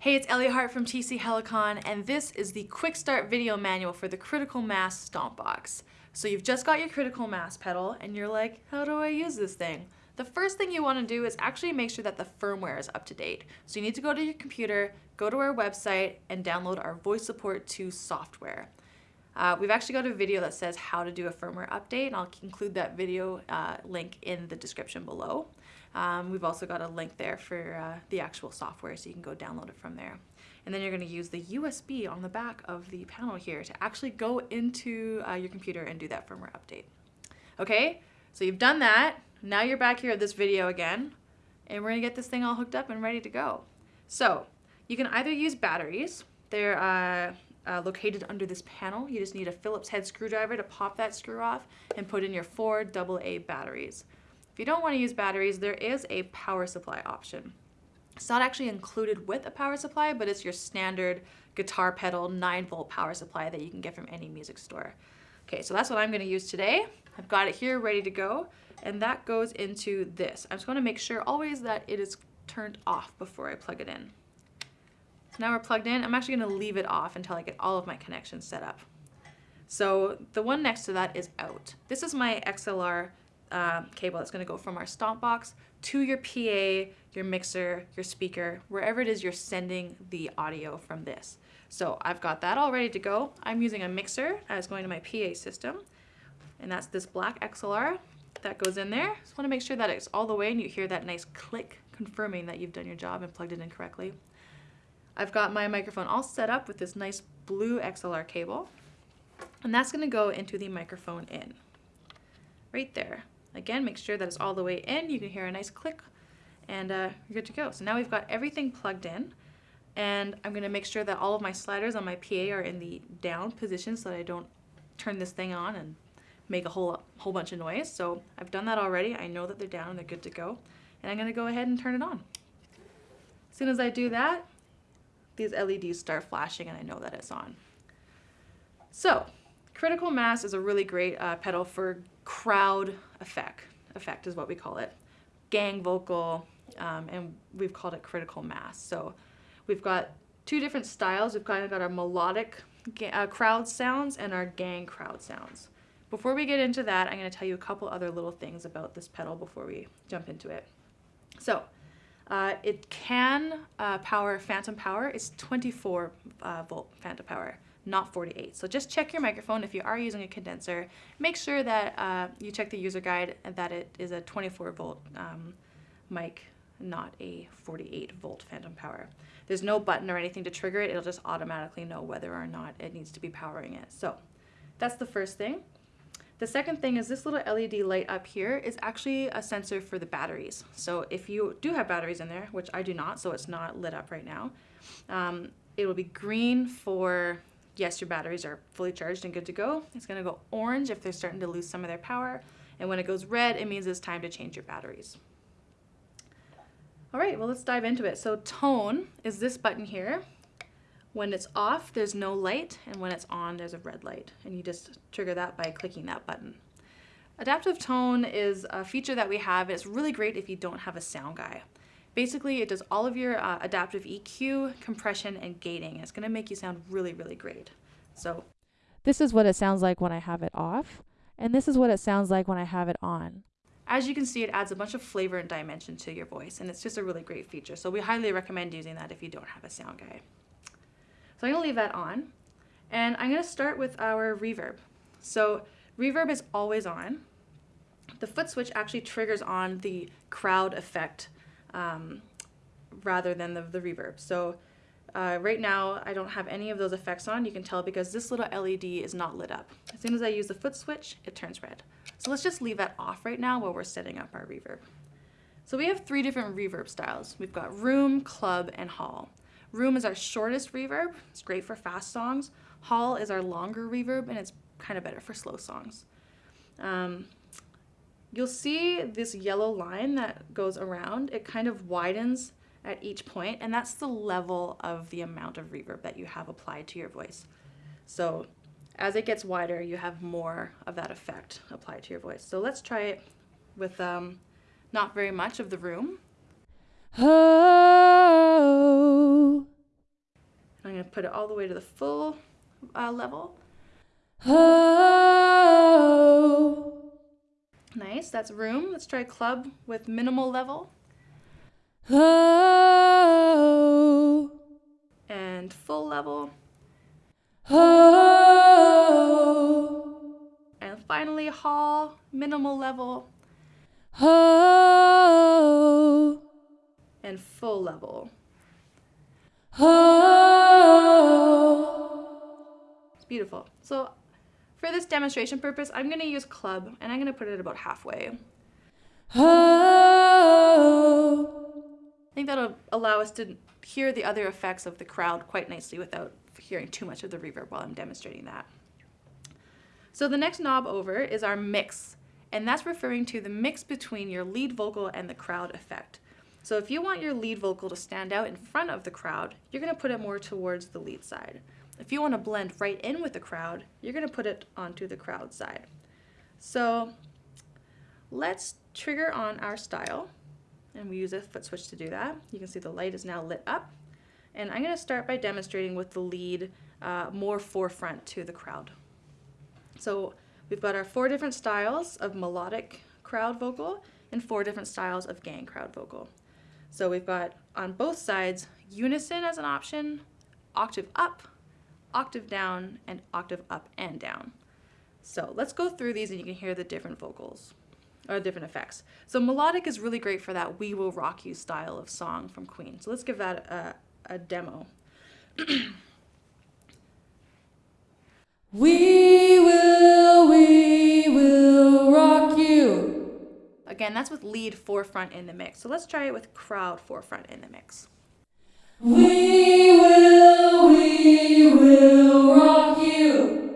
Hey, it's Ellie Hart from TC Helicon, and this is the quick start video manual for the Critical Mass Stomp Box. So you've just got your Critical Mass pedal, and you're like, how do I use this thing? The first thing you want to do is actually make sure that the firmware is up to date. So you need to go to your computer, go to our website, and download our Voice Support 2 software. Uh, we've actually got a video that says how to do a firmware update, and I'll include that video uh, link in the description below. Um, we've also got a link there for uh, the actual software, so you can go download it from there. And then you're going to use the USB on the back of the panel here to actually go into uh, your computer and do that firmware update. Okay, so you've done that. Now you're back here at this video again, and we're going to get this thing all hooked up and ready to go. So you can either use batteries. They're uh, uh, located under this panel. You just need a Phillips head screwdriver to pop that screw off and put in your four AA batteries. You don't want to use batteries, there is a power supply option. It's not actually included with a power supply, but it's your standard guitar pedal 9 volt power supply that you can get from any music store. Okay, so that's what I'm going to use today. I've got it here ready to go, and that goes into this. I'm just going to make sure always that it is turned off before I plug it in. So now we're plugged in. I'm actually going to leave it off until I get all of my connections set up. So the one next to that is out. This is my XLR uh, cable that's going to go from our stomp box to your PA, your mixer, your speaker, wherever it is you're sending the audio from this. So I've got that all ready to go. I'm using a mixer that's going to my PA system, and that's this black XLR that goes in there. Just want to make sure that it's all the way and you hear that nice click confirming that you've done your job and plugged it in correctly. I've got my microphone all set up with this nice blue XLR cable, and that's going to go into the microphone in right there. Again, make sure that it's all the way in. You can hear a nice click and uh, you're good to go. So now we've got everything plugged in and I'm gonna make sure that all of my sliders on my PA are in the down position so that I don't turn this thing on and make a whole, whole bunch of noise. So I've done that already. I know that they're down and they're good to go. And I'm gonna go ahead and turn it on. As soon as I do that, these LEDs start flashing and I know that it's on. So critical mass is a really great uh, pedal for crowd effect, effect is what we call it. Gang vocal, um, and we've called it critical mass. So we've got two different styles. We've kind of got our melodic uh, crowd sounds and our gang crowd sounds. Before we get into that, I'm going to tell you a couple other little things about this pedal before we jump into it. So uh, it can uh, power phantom power. It's 24 uh, volt phantom power not 48. So just check your microphone if you are using a condenser. Make sure that uh, you check the user guide and that it is a 24 volt um, mic, not a 48 volt phantom power. There's no button or anything to trigger it. It'll just automatically know whether or not it needs to be powering it. So that's the first thing. The second thing is this little LED light up here is actually a sensor for the batteries. So if you do have batteries in there, which I do not, so it's not lit up right now, um, it will be green for yes, your batteries are fully charged and good to go. It's gonna go orange if they're starting to lose some of their power. And when it goes red, it means it's time to change your batteries. All right, well, let's dive into it. So tone is this button here. When it's off, there's no light, and when it's on, there's a red light. And you just trigger that by clicking that button. Adaptive tone is a feature that we have. It's really great if you don't have a sound guy. Basically, it does all of your uh, adaptive EQ, compression, and gating. It's going to make you sound really, really great. So this is what it sounds like when I have it off, and this is what it sounds like when I have it on. As you can see, it adds a bunch of flavor and dimension to your voice, and it's just a really great feature. So we highly recommend using that if you don't have a sound guy. So I'm going to leave that on, and I'm going to start with our reverb. So reverb is always on. The foot switch actually triggers on the crowd effect um, rather than the, the reverb. So uh, right now I don't have any of those effects on. You can tell because this little LED is not lit up. As soon as I use the foot switch, it turns red. So let's just leave that off right now while we're setting up our reverb. So we have three different reverb styles. We've got room, club, and hall. Room is our shortest reverb. It's great for fast songs. Hall is our longer reverb, and it's kind of better for slow songs. Um, You'll see this yellow line that goes around. It kind of widens at each point, and that's the level of the amount of reverb that you have applied to your voice. So as it gets wider, you have more of that effect applied to your voice. So let's try it with um, not very much of the room. Oh, I'm going to put it all the way to the full uh, level. Oh. Nice, that's room. Let's try club with minimal level Oh. and full level. Oh. And finally, hall, minimal level Oh. and full level. Oh. It's beautiful. So for this demonstration purpose, I'm going to use club and I'm going to put it about halfway. Oh. I think that'll allow us to hear the other effects of the crowd quite nicely without hearing too much of the reverb while I'm demonstrating that. So the next knob over is our mix, and that's referring to the mix between your lead vocal and the crowd effect. So if you want your lead vocal to stand out in front of the crowd, you're going to put it more towards the lead side. If you want to blend right in with the crowd, you're going to put it onto the crowd side. So let's trigger on our style, and we use a foot switch to do that. You can see the light is now lit up. And I'm going to start by demonstrating with the lead uh, more forefront to the crowd. So we've got our four different styles of melodic crowd vocal and four different styles of gang crowd vocal. So we've got on both sides unison as an option, octave up, octave down, and octave up and down. So let's go through these and you can hear the different vocals or different effects. So melodic is really great for that We Will Rock You style of song from Queen. So let's give that a, a demo. We will, we will rock you. Again, that's with lead forefront in the mix. So let's try it with crowd forefront in the mix. We will, we will rock you.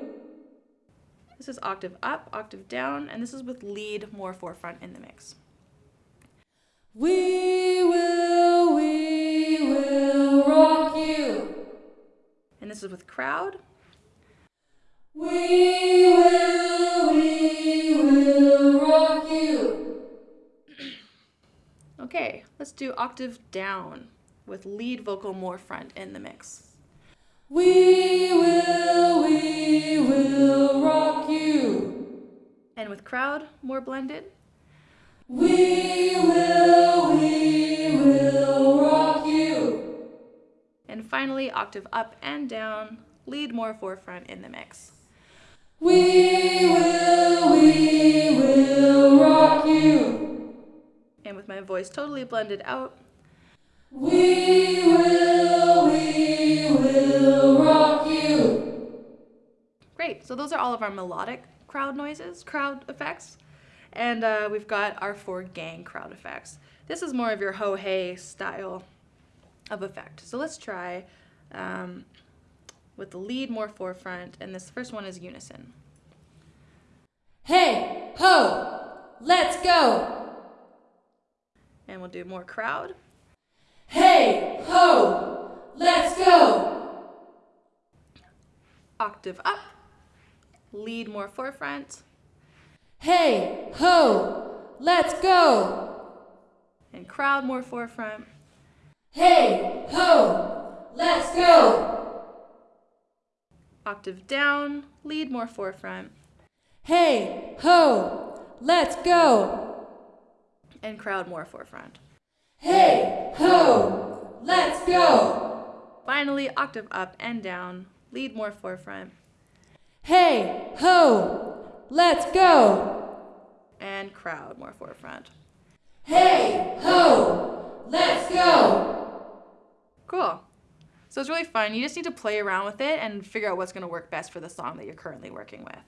This is octave up, octave down, and this is with lead more forefront in the mix. We will, we will rock you. And this is with crowd. We will, we will rock you. Okay, let's do octave down with lead vocal more front in the mix. We will, we will rock you. And with crowd more blended. We will, we will rock you. And finally, octave up and down, lead more forefront in the mix. We will, we will rock you. And with my voice totally blended out, We will, we will rock you. Great. So those are all of our melodic crowd noises, crowd effects. And uh, we've got our four gang crowd effects. This is more of your ho hey style of effect. So let's try um, with the lead more forefront, and this first one is unison. Hey, ho, let's go. And we'll do more crowd. Hey, ho, let's go. Octave up, lead more forefront, Hey, ho, let's go. and crowd more forefront. Hey, ho, let's go. Octave down, lead more forefront, Hey, ho, let's go. and crowd more forefront. Hey, ho, let's go. Finally, octave up and down, lead more forefront, Hey, ho, let's go. and crowd more forefront. Hey, ho, let's go. Cool. So it's really fun. You just need to play around with it and figure out what's going to work best for the song that you're currently working with.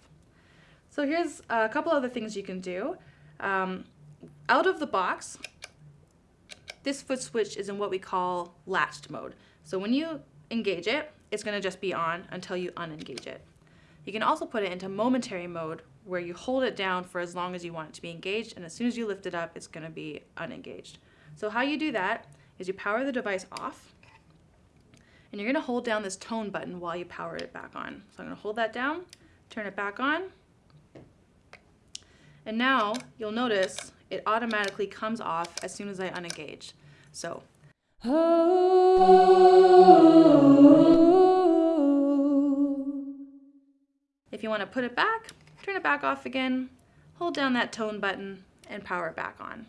So here's a couple other things you can do. Um, out of the box, this foot switch is in what we call latched mode. So when you engage it, it's going to just be on until you unengage it. You can also put it into momentary mode where you hold it down for as long as you want it to be engaged and as soon as you lift it up, it's going to be unengaged. So how you do that is you power the device off and you're going to hold down this tone button while you power it back on. So I'm going to hold that down, turn it back on, and now you'll notice it automatically comes off as soon as I unengage. So. If you want to put it back, turn it back off again, hold down that tone button, and power it back on.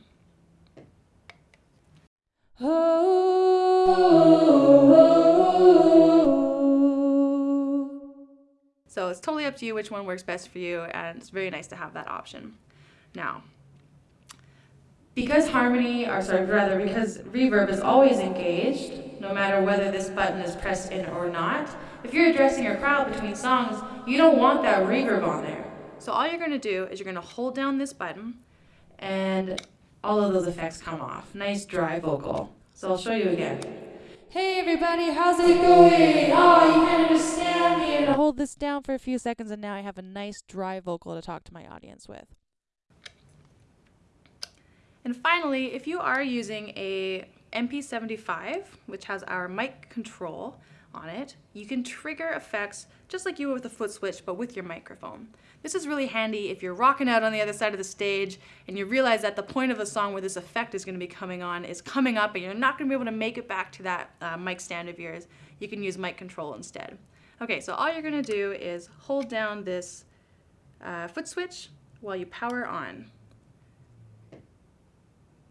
So it's totally up to you which one works best for you, and it's very nice to have that option. Now, because harmony, or sorry, rather, because reverb is always engaged, no matter whether this button is pressed in or not, if you're addressing your crowd between songs, you don't want that reverb on there. So all you're gonna do is you're gonna hold down this button, and all of those effects come off. Nice dry vocal. So I'll show you again. Hey everybody, how's it going? Oh, you can't understand me. And hold this down for a few seconds, and now I have a nice dry vocal to talk to my audience with. And finally, if you are using a MP75, which has our mic control on it, you can trigger effects just like you would with a foot switch, but with your microphone. This is really handy if you're rocking out on the other side of the stage and you realize that the point of the song where this effect is going to be coming on is coming up and you're not going to be able to make it back to that uh, mic stand of yours. You can use mic control instead. Okay, so all you're going to do is hold down this uh, foot switch while you power on.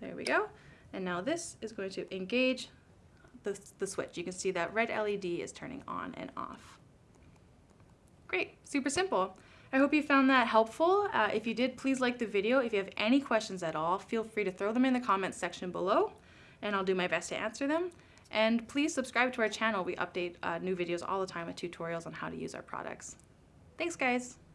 There we go. And now this is going to engage the, the switch. You can see that red LED is turning on and off. Great, super simple. I hope you found that helpful. Uh, if you did, please like the video. If you have any questions at all, feel free to throw them in the comments section below and I'll do my best to answer them. And please subscribe to our channel. We update uh, new videos all the time with tutorials on how to use our products. Thanks guys.